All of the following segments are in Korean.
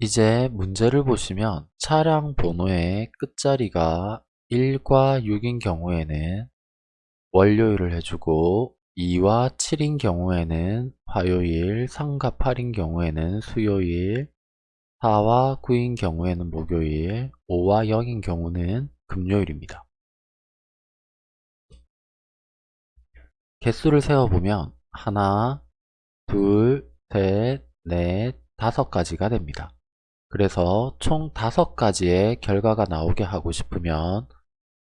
이제 문제를 보시면 차량 번호의 끝자리가 1과 6인 경우에는 월요일을 해주고 2와 7인 경우에는 화요일, 3과 8인 경우에는 수요일, 4와 9인 경우에는 목요일, 5와 0인 경우는 금요일입니다. 개수를 세어보면 하나, 둘, 셋, 넷, 다섯 가지가 됩니다. 그래서 총 다섯 가지의 결과가 나오게 하고 싶으면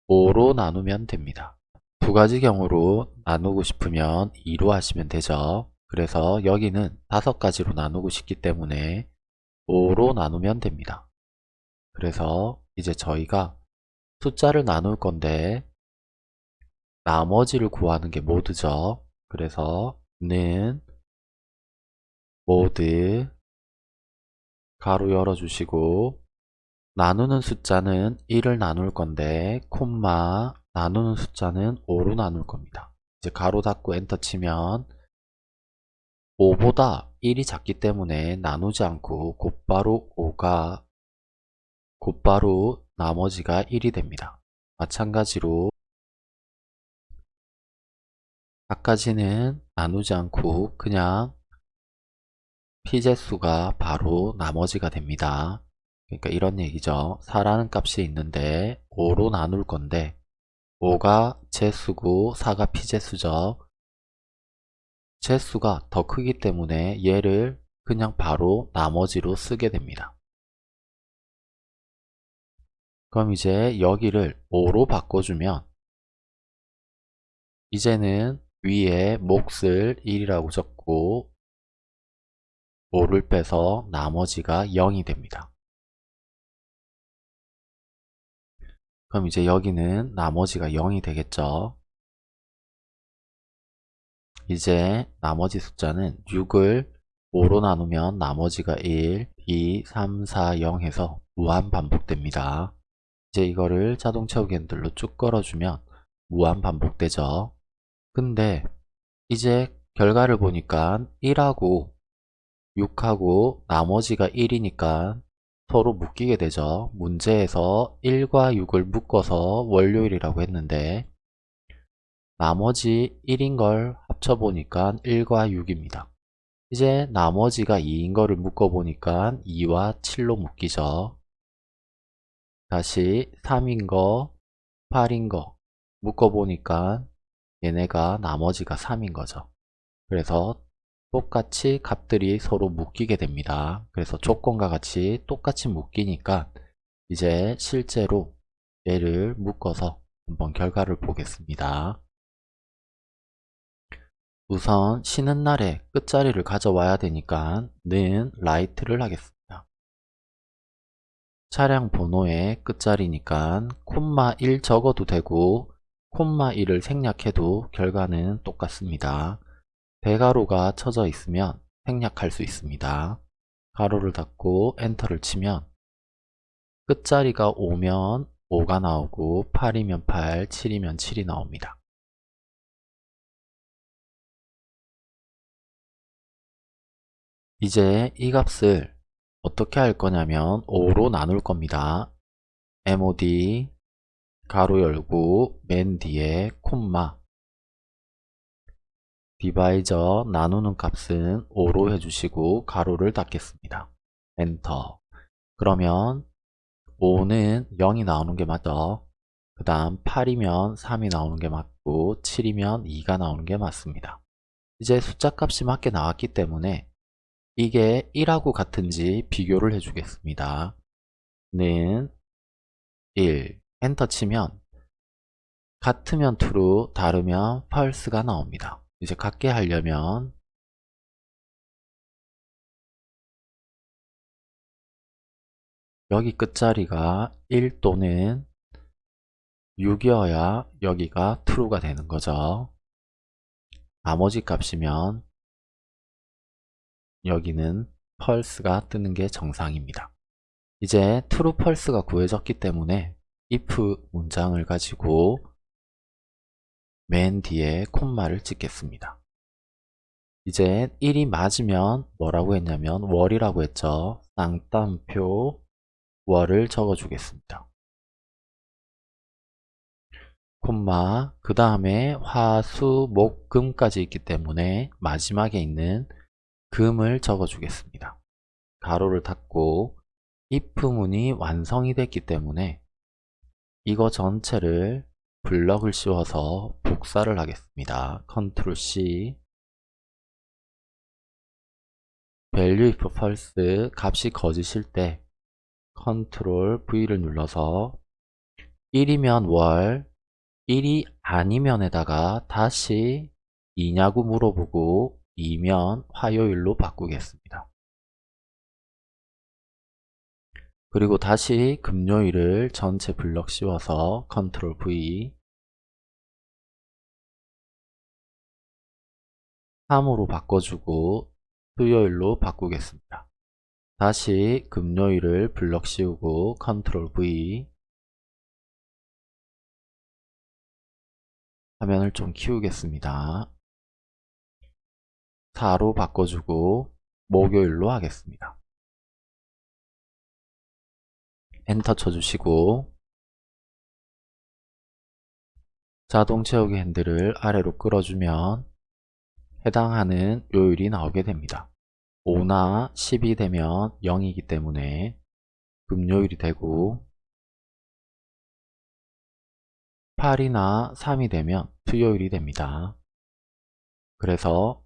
5로 나누면 됩니다. 두 가지 경우로 나누고 싶으면 2로 하시면 되죠. 그래서 여기는 다섯 가지로 나누고 싶기 때문에 5로 나누면 됩니다. 그래서 이제 저희가 숫자를 나눌 건데 나머지를 구하는 게 모드죠. 그래서 는 모드 가로 열어주시고 나누는 숫자는 1을 나눌 건데 콤마 나누는 숫자는 5로 나눌 겁니다. 이제 가로 닫고 엔터 치면 5보다 1이 작기 때문에 나누지 않고 곧바로 5가 곧바로 나머지가 1이 됩니다. 마찬가지로 아까지는 나누지 않고 그냥 피제수가 바로 나머지가 됩니다. 그러니까 이런 얘기죠. 4라는 값이 있는데 5로 나눌 건데 5가 제수고 4가 피제수죠. 제수가 더 크기 때문에 얘를 그냥 바로 나머지로 쓰게 됩니다. 그럼 이제 여기를 5로 바꿔주면 이제는 위에 몫을 1이라고 적고 5를 빼서 나머지가 0이 됩니다. 그럼 이제 여기는 나머지가 0이 되겠죠. 이제 나머지 숫자는 6을 5로 나누면 나머지가 1, 2, 3, 4, 0 해서 무한 반복됩니다. 이제 이거를 자동 채우기 핸들로 쭉 걸어주면 무한 반복되죠. 근데 이제 결과를 보니까 1하고 6하고 나머지가 1이니까 서로 묶이게 되죠. 문제에서 1과 6을 묶어서 월요일이라고 했는데 나머지 1인 걸 합쳐보니까 1과 6입니다. 이제 나머지가 2인 거를 묶어보니까 2와 7로 묶이죠. 다시 3인 거, 8인 거 묶어보니까 얘네가 나머지가 3인 거죠. 그래서 똑같이 값들이 서로 묶이게 됩니다. 그래서 조건과 같이 똑같이 묶이니까 이제 실제로 얘를 묶어서 한번 결과를 보겠습니다. 우선 쉬는 날에 끝자리를 가져와야 되니까 는 라이트를 하겠습니다. 차량 번호의 끝자리니까 콤마 1 적어도 되고 콤마 1을 생략해도 결과는 똑같습니다. 대가로가 쳐져 있으면 생략할 수 있습니다. 가로를 닫고 엔터를 치면 끝자리가 5면 5가 나오고 8이면 8, 7이면 7이 나옵니다. 이제 이 값을 어떻게 할 거냐면 5로 나눌 겁니다. mod 가로 열고 맨 뒤에 콤마 디바이저 나누는 값은 5로 해주시고 가로를 닫겠습니다. 엔터 그러면 5는 0이 나오는 게 맞죠? 그 다음 8이면 3이 나오는 게 맞고 7이면 2가 나오는 게 맞습니다. 이제 숫자 값이 맞게 나왔기 때문에 이게 1하고 같은지 비교를 해주겠습니다. 는 1, 엔터 치면 같으면 true, 다르면 false가 나옵니다. 이제 같게 하려면 여기 끝자리가 1 또는 6이어야 여기가 true가 되는 거죠. 나머지 값이면 여기는 펄스가 뜨는 게 정상입니다. 이제 true 펄스가 구해졌기 때문에 if 문장을 가지고 맨 뒤에 콤마를 찍겠습니다. 이제 1이 맞으면 뭐라고 했냐면 월이라고 했죠. 쌍따옴표 월을 적어주겠습니다. 콤마 그 다음에 화 수 목 금까지 있기 때문에 마지막에 있는 금을 적어주겠습니다. 가로를 닫고 if문이 완성이 됐기 때문에 이거 전체를 블럭을 씌워서 복사를 하겠습니다. 컨트롤 C value if false 값이 거짓일 때 control V를 눌러서 1이면 월 1이 아니면에다가 다시 2냐고 물어보고 2면 화요일로 바꾸겠습니다. 그리고 다시 금요일을 전체 블럭 씌워서 control V 3으로 바꿔주고 수요일로 바꾸겠습니다. 다시 금요일을 블럭 씌우고 control V 화면을 좀 키우겠습니다. 4로 바꿔주고 목요일로 하겠습니다. 엔터 쳐주시고 자동 채우기 핸들을 아래로 끌어주면 해당하는 요일이 나오게 됩니다. 5나 10이 되면 0이기 때문에 금요일이 되고 8이나 3이 되면 수요일이 됩니다. 그래서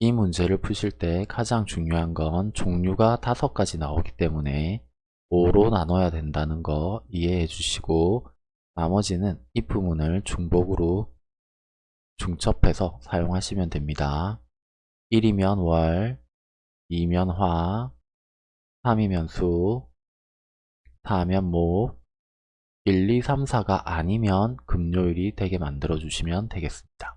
이 문제를 푸실 때 가장 중요한 건 종류가 다섯 가지 나오기 때문에 5로 나눠야 된다는 거 이해해 주시고 나머지는 if문을 중복으로 중첩해서 사용하시면 됩니다. 1이면 월, 2면 화, 3이면 수, 4면 목, 1, 2, 3, 4가 아니면 금요일이 되게 만들어 주시면 되겠습니다.